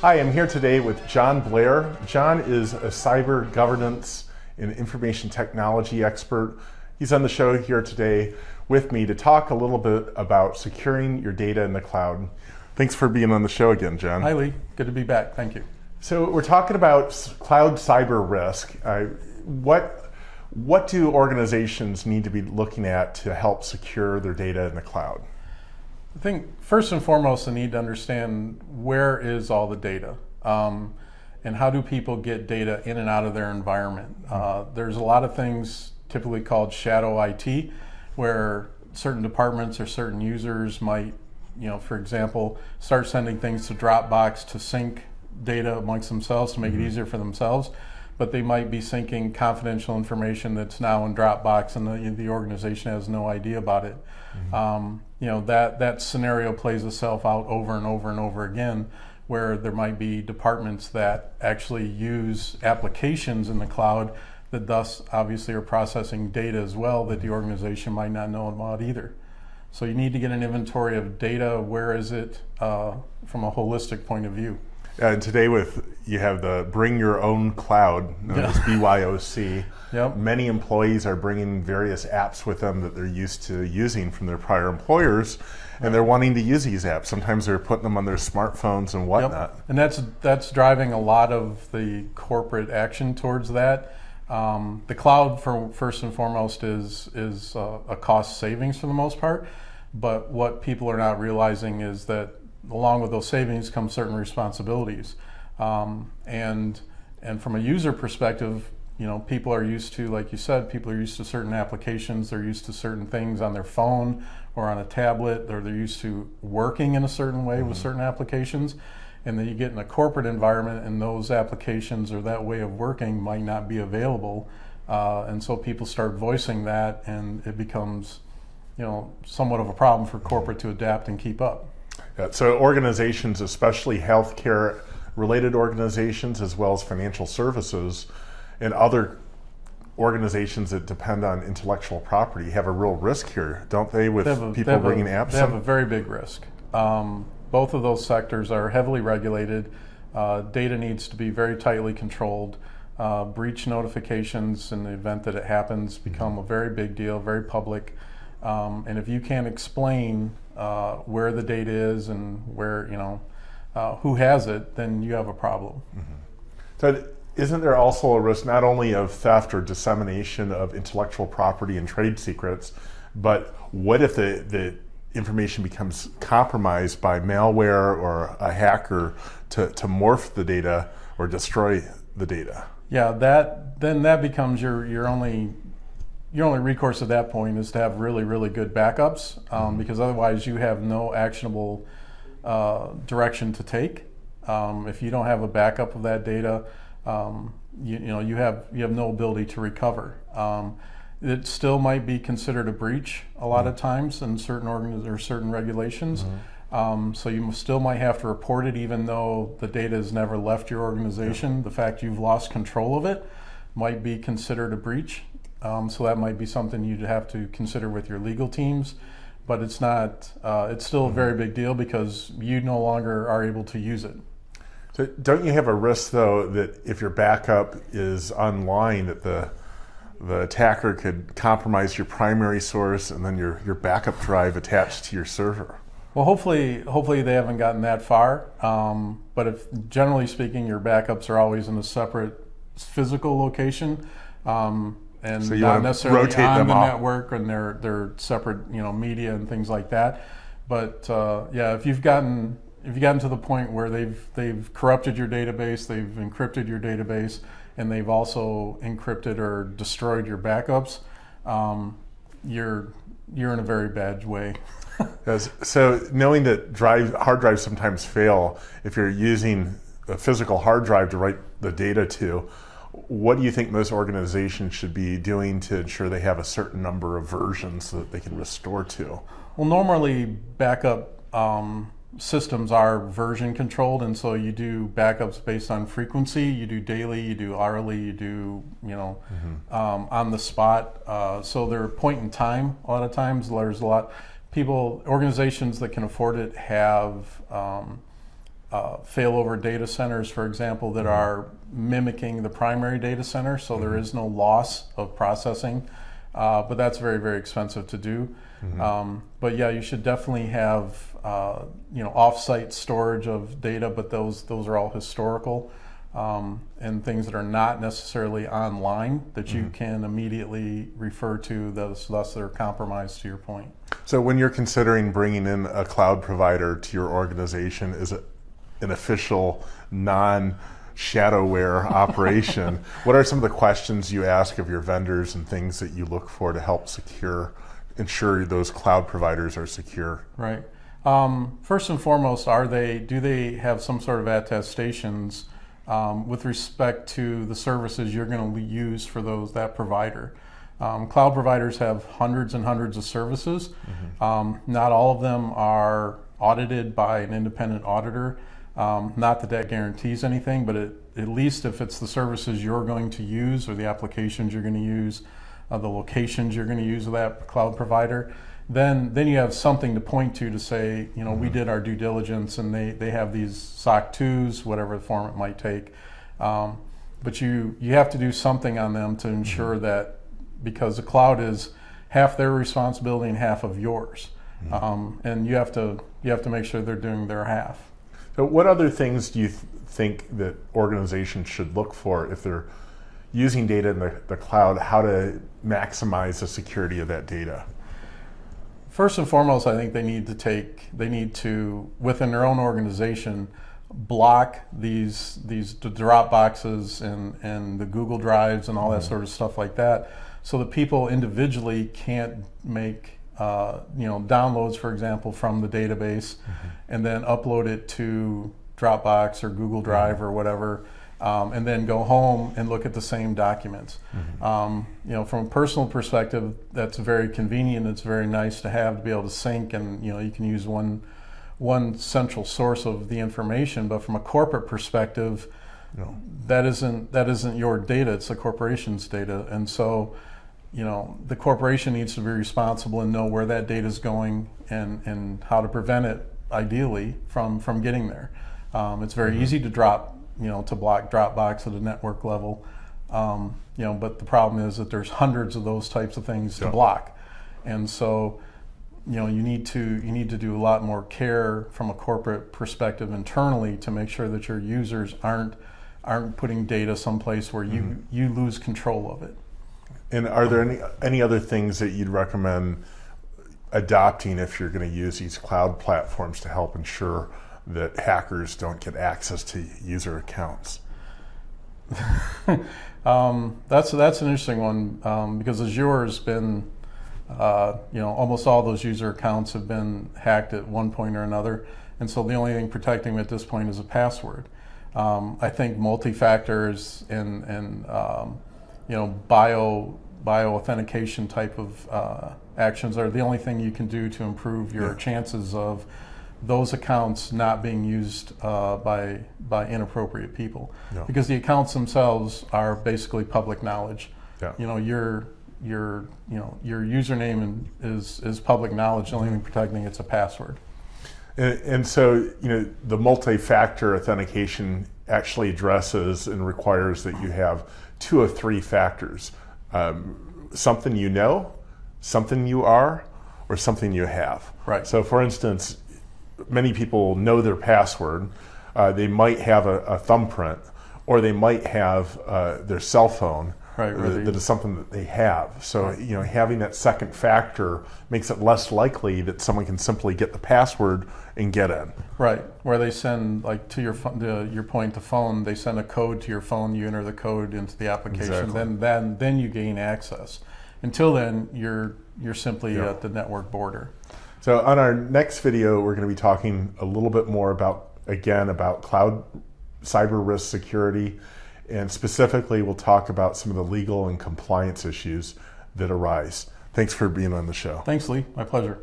Hi, I'm here today with John Blair. John is a cyber governance and information technology expert. He's on the show here today with me to talk a little bit about securing your data in the cloud. Thanks for being on the show again, John. Hi, Lee. Good to be back. Thank you. So we're talking about cloud cyber risk. Uh, what what do organizations need to be looking at to help secure their data in the cloud? I think first and foremost, they need to understand where is all the data. Um, and how do people get data in and out of their environment? Uh, there's a lot of things typically called shadow IT, where certain departments or certain users might, you know, for example, start sending things to Dropbox to sync data amongst themselves to make mm-hmm. it easier for themselves. But they might be syncing confidential information that's now in Dropbox, and the, the organization has no idea about it. Mm-hmm. Um, you know that that scenario plays itself out over and over and over again where there might be departments that actually use applications in the cloud that thus obviously are processing data as well that the organization might not know about either. So you need to get an inventory of data. Where is it uh, from a holistic point of view? And today with you have the Bring Your Own Cloud, known yeah. as BYOC. Yep. Many employees are bringing various apps with them that they're used to using from their prior employers, and they're wanting to use these apps. Sometimes they're putting them on their smartphones and whatnot. Yep. And that's that's driving a lot of the corporate action towards that. Um, the cloud, for first and foremost, is is uh, a cost savings for the most part. But what people are not realizing is that along with those savings come certain responsibilities. Um, and and from a user perspective, you know, people are used to, like you said, people are used to certain applications. They're used to certain things on their phone or on a tablet. Or they're used to working in a certain way mm-hmm. with certain applications. And then you get in a corporate environment, and those applications or that way of working might not be available. Uh, and so people start voicing that, and it becomes, you know, somewhat of a problem for corporate to adapt and keep up. Yeah, so organizations, especially healthcare related organizations, as well as financial services and other organizations that depend on intellectual property have a real risk here, don't they, with they a, people bringing a, apps They have a very big risk. Um, both of those sectors are heavily regulated. Uh, data needs to be very tightly controlled. Uh, breach notifications in the event that it happens become a very big deal, very public. Um, and if you can't explain uh, where the data is and where, you know, uh, who has it, then you have a problem. Mm-hmm. So, isn't there also a risk not only of theft or dissemination of intellectual property and trade secrets, but what if the, the information becomes compromised by malware or a hacker to, to morph the data or destroy the data? Yeah, that then that becomes your your only your only recourse at that point is to have really, really good backups um, mm-hmm. because otherwise you have no actionable uh, direction to take. Um, if you don't have a backup of that data, um, you, you, know you have you have no ability to recover. Um, it still might be considered a breach a lot mm-hmm. of times in certain organiz- or certain regulations. Mm-hmm. Um, so you still might have to report it even though the data has never left your organization. The fact you've lost control of it might be considered a breach. Um, so that might be something you'd have to consider with your legal teams. But it's not, uh, it's still a very big deal because you no longer are able to use it. So don't you have a risk though that if your backup is online that the the attacker could compromise your primary source and then your, your backup drive attached to your server? Well, hopefully, hopefully they haven't gotten that far. Um, but if generally speaking, your backups are always in a separate physical location, um, and so not necessarily on the off. network and they're they're separate you know media and things like that. But uh, yeah if you've gotten if you've gotten to the point where they've they've corrupted your database they've encrypted your database and they've also encrypted or destroyed your backups um, you're you're in a very bad way. So knowing that drive hard drives sometimes fail if you're using a physical hard drive to write the data to what do you think most organizations should be doing to ensure they have a certain number of versions so that they can restore to? Well, normally backup um, systems are version controlled, and so you do backups based on frequency. You do daily, you do hourly, you do you know mm-hmm. um, on the spot. Uh, so they're point in time. A lot of times, there's a lot people organizations that can afford it have. Um, uh, failover data centers, for example, that are mimicking the primary data center, so there is no loss of processing. Uh, but that's very, very expensive to do. Um, but yeah, you should definitely have uh, you know off-site storage of data, but those those are all historical um, and things that are not necessarily online that you can immediately refer to. Those thus they're compromised. To your point. So when you're considering bringing in a cloud provider to your organization, is it an official non shadowware operation? what are some of the questions you ask of your vendors and things that you look for to help secure, ensure those cloud providers are secure? Right. Um, first and foremost, are they do they have some sort of attestations um, with respect to the services you're going to use for those that provider? Um, cloud providers have hundreds and hundreds of services. Um, not all of them are audited by an independent auditor. Um, not that that guarantees anything, but it, at least if it's the services you're going to use or the applications you're going to use, uh, the locations you're going to use of that cloud provider, then then you have something to point to to say, you know, we did our due diligence and they, they have these SOC 2s, whatever form it might take. Um, but you, you have to do something on them to ensure that because the cloud is half their responsibility and half of yours. Um, and you have to you have to make sure they're doing their half. So, what other things do you th- think that organizations should look for if they're using data in the, the cloud? How to maximize the security of that data? First and foremost, I think they need to take they need to within their own organization block these these drop boxes and and the Google drives and all that mm-hmm. sort of stuff like that, so that people individually can't make uh, you know downloads, for example, from the database, and then upload it to Dropbox or Google Drive or whatever, um, and then go home and look at the same documents. Um, you know, from a personal perspective, that's very convenient. It's very nice to have to be able to sync, and you know, you can use one one central source of the information. But from a corporate perspective, No. that isn't that isn't your data. It's the corporation's data, and so you know the corporation needs to be responsible and know where that data is going and and how to prevent it ideally from from getting there. Um, it's very easy to drop you know to block Dropbox at a network level. Um, you know, but the problem is that there's hundreds of those types of things Yeah. to block, and so you know you need to you need to do a lot more care from a corporate perspective internally to make sure that your users aren't aren't putting data someplace where you you lose control of it. And are there any any other things that you'd recommend adopting if you're going to use these cloud platforms to help ensure that hackers don't get access to user accounts? Um, that's that's an interesting one um, because Azure has been, uh, you know, almost all those user accounts have been hacked at one point or another, and so the only thing protecting them at this point is a password. Um, I think multi-factors and and um, you know bio bio authentication type of uh, actions are the only thing you can do to improve your Yeah. chances of those accounts not being used uh, by by inappropriate people Yeah. because the accounts themselves are basically public knowledge. Yeah. You know your your you know your username and is is public knowledge. The only thing protecting it's a password. And, and so, you know, the multi-factor authentication actually addresses and requires that you have two of three factors: um, something you know, something you are, or something you have. Right. So, for instance, many people know their password. Uh, they might have a, a thumbprint, or they might have uh, their cell phone. Right, that- that is something that they have. So, you know, having that second factor makes it less likely that someone can simply get the password and get in. Right, where they send like to your phone, to your point, the phone. They send a code to your phone. You enter the code into the application. Exactly. Then then then you gain access. Until then, you're you're simply Yeah. at the network border. So on our next video, we're going to be talking a little bit more about, again, about cloud cyber risk security. And specifically, we'll talk about some of the legal and compliance issues that arise. Thanks for being on the show. Thanks, Lee. My pleasure.